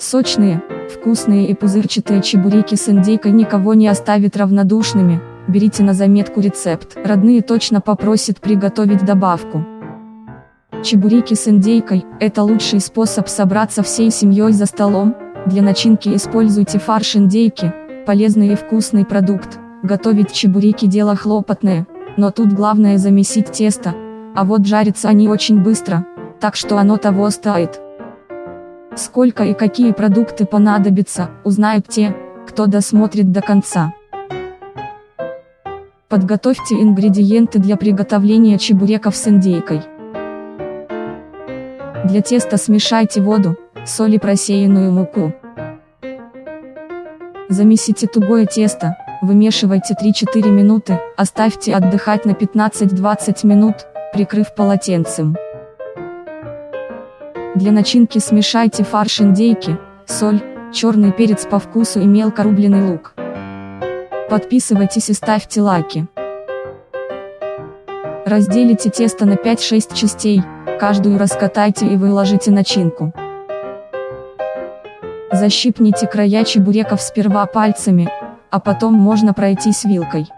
Сочные, вкусные и пузырчатые чебуреки с индейкой никого не оставят равнодушными, берите на заметку рецепт. Родные точно попросят приготовить добавку. Чебуреки с индейкой – это лучший способ собраться всей семьей за столом, для начинки используйте фарш индейки, полезный и вкусный продукт. Готовить чебуреки дело хлопотное, но тут главное замесить тесто, а вот жарятся они очень быстро, так что оно того стоит. Сколько и какие продукты понадобятся, узнают те, кто досмотрит до конца. Подготовьте ингредиенты для приготовления чебуреков с индейкой. Для теста смешайте воду, соль и просеянную муку. Замесите тугое тесто, вымешивайте 3-4 минуты, оставьте отдыхать на 15-20 минут, прикрыв полотенцем. Для начинки смешайте фарш индейки, соль, черный перец по вкусу и мелко рубленый лук. Подписывайтесь и ставьте лайки. Разделите тесто на 5-6 частей, каждую раскатайте и выложите начинку. Защипните края чебуреков сперва пальцами, а потом можно пройтись вилкой.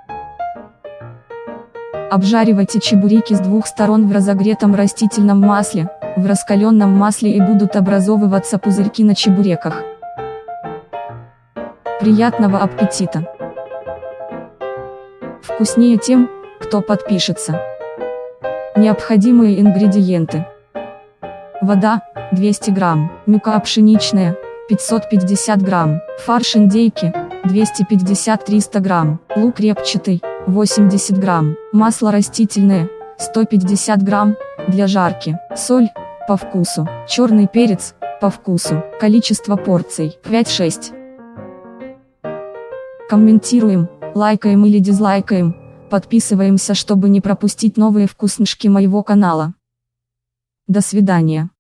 Обжаривайте чебуреки с двух сторон в разогретом растительном масле, в раскаленном масле и будут образовываться пузырьки на чебуреках. Приятного аппетита! Вкуснее тем, кто подпишется. Необходимые ингредиенты. Вода, 200 грамм, мука пшеничная, 550 грамм, фарш индейки, 250-300 грамм, лук репчатый, 80 грамм, масло растительное, 150 грамм, для жарки, соль, по вкусу, черный перец, по вкусу, количество порций, 5-6. Комментируем, лайкаем или дизлайкаем, подписываемся, чтобы не пропустить новые вкуснышки моего канала. До свидания.